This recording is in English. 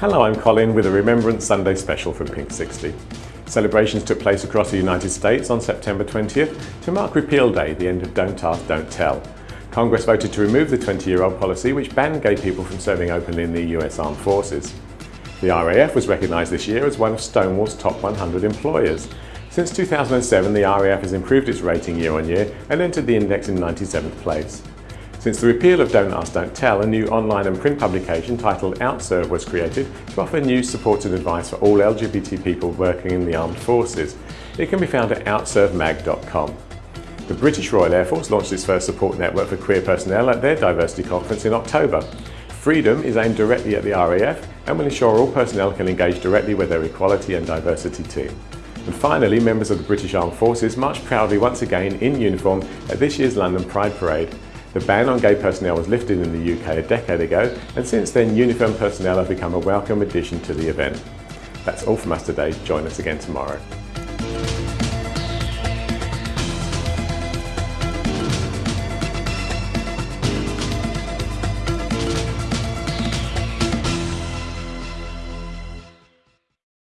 Hello, I'm Colin with a Remembrance Sunday special from Pink 60. Celebrations took place across the United States on September 20th to mark Repeal Day, the end of Don't Ask, Don't Tell. Congress voted to remove the 20-year-old policy which banned gay people from serving openly in the US Armed Forces. The RAF was recognised this year as one of Stonewall's top 100 employers. Since 2007, the RAF has improved its rating year on year and entered the index in 97th place. Since the repeal of Don't Ask, Don't Tell, a new online and print publication titled OutServe was created to offer news, support and advice for all LGBT people working in the armed forces. It can be found at outservemag.com. The British Royal Air Force launched its first support network for queer personnel at their diversity conference in October. Freedom is aimed directly at the RAF and will ensure all personnel can engage directly with their equality and diversity team. And finally, members of the British Armed Forces marched proudly once again in uniform at this year's London Pride Parade. The ban on gay personnel was lifted in the UK a decade ago, and since then uniform personnel have become a welcome addition to the event. That's all from us today. Join us again tomorrow.